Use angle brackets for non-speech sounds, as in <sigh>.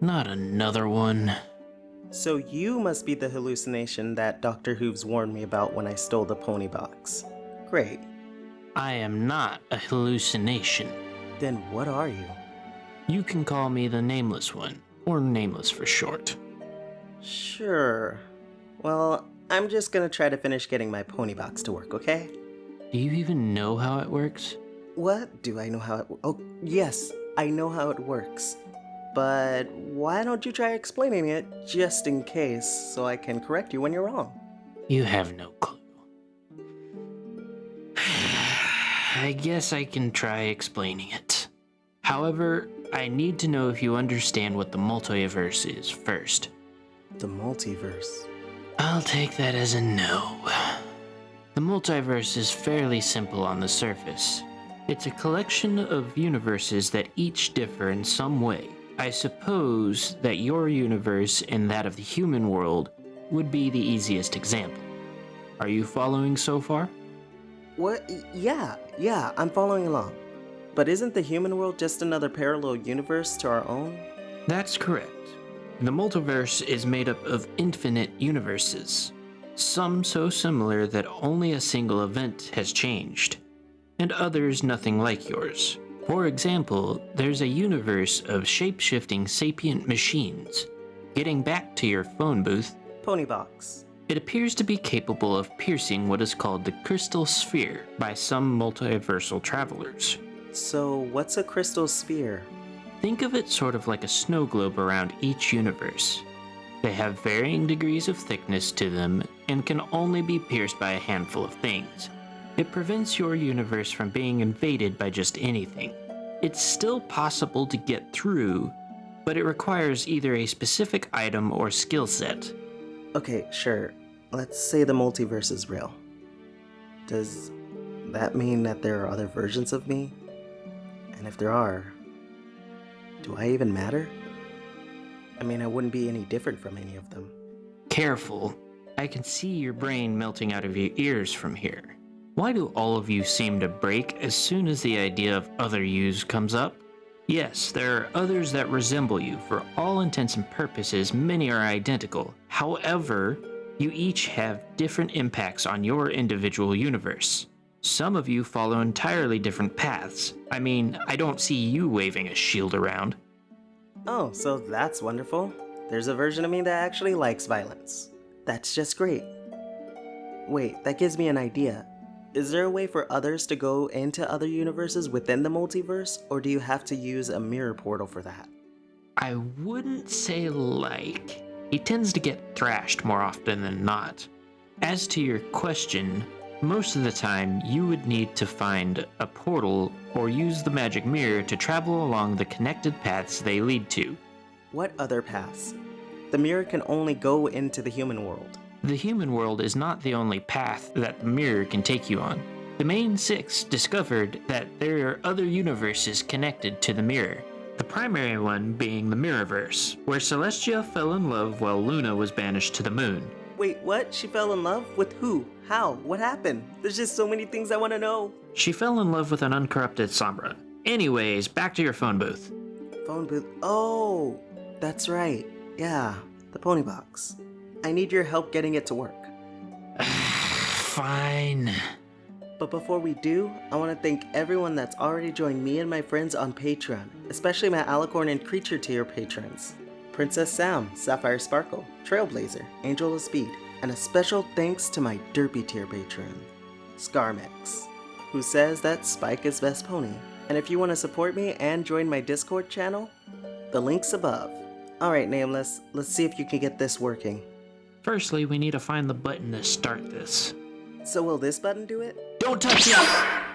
Not another one. So you must be the hallucination that Dr. Hooves warned me about when I stole the pony box. Great. I am not a hallucination. Then what are you? You can call me the Nameless One, or Nameless for short. Sure. Well, I'm just gonna try to finish getting my pony box to work, okay? Do you even know how it works? What? Do I know how it Oh, yes, I know how it works. But why don't you try explaining it just in case so I can correct you when you're wrong? You have no clue. <sighs> I guess I can try explaining it. However, I need to know if you understand what the multiverse is first. The multiverse. I'll take that as a no. The multiverse is fairly simple on the surface. It's a collection of universes that each differ in some way. I suppose that your universe and that of the human world would be the easiest example. Are you following so far? What? Yeah, yeah, I'm following along. But isn't the human world just another parallel universe to our own? That's correct. The multiverse is made up of infinite universes, some so similar that only a single event has changed, and others nothing like yours. For example, there's a universe of shape-shifting sapient machines. Getting back to your phone booth, Pony box. it appears to be capable of piercing what is called the crystal sphere by some multiversal travelers. So, what's a crystal sphere? Think of it sort of like a snow globe around each universe. They have varying degrees of thickness to them and can only be pierced by a handful of things. It prevents your universe from being invaded by just anything. It's still possible to get through, but it requires either a specific item or skill set. Okay, sure. Let's say the multiverse is real. Does that mean that there are other versions of me? And if there are, do I even matter? I mean, I wouldn't be any different from any of them. Careful. I can see your brain melting out of your ears from here. Why do all of you seem to break as soon as the idea of other yous comes up? Yes, there are others that resemble you. For all intents and purposes, many are identical. However, you each have different impacts on your individual universe. Some of you follow entirely different paths. I mean, I don't see you waving a shield around. Oh, so that's wonderful. There's a version of me that actually likes violence. That's just great. Wait, that gives me an idea. Is there a way for others to go into other universes within the multiverse, or do you have to use a mirror portal for that? I wouldn't say like. He tends to get thrashed more often than not. As to your question, most of the time you would need to find a portal or use the magic mirror to travel along the connected paths they lead to. What other paths? The mirror can only go into the human world. The human world is not the only path that the mirror can take you on. The main six discovered that there are other universes connected to the mirror. The primary one being the Mirrorverse, where Celestia fell in love while Luna was banished to the moon. Wait, what? She fell in love? With who? How? What happened? There's just so many things I want to know. She fell in love with an uncorrupted Sombra. Anyways, back to your phone booth. Phone booth. Oh, that's right. Yeah, the pony box. I need your help getting it to work. <sighs> Fine. But before we do, I want to thank everyone that's already joined me and my friends on Patreon, especially my Alicorn and Creature tier patrons. Princess Sam, Sapphire Sparkle, Trailblazer, Angel of Speed, and a special thanks to my Derpy tier patron, Scarmex, who says that Spike is best pony. And if you want to support me and join my Discord channel, the link's above. Alright Nameless, let's see if you can get this working. Firstly, we need to find the button to start this. So will this button do it? Don't touch it!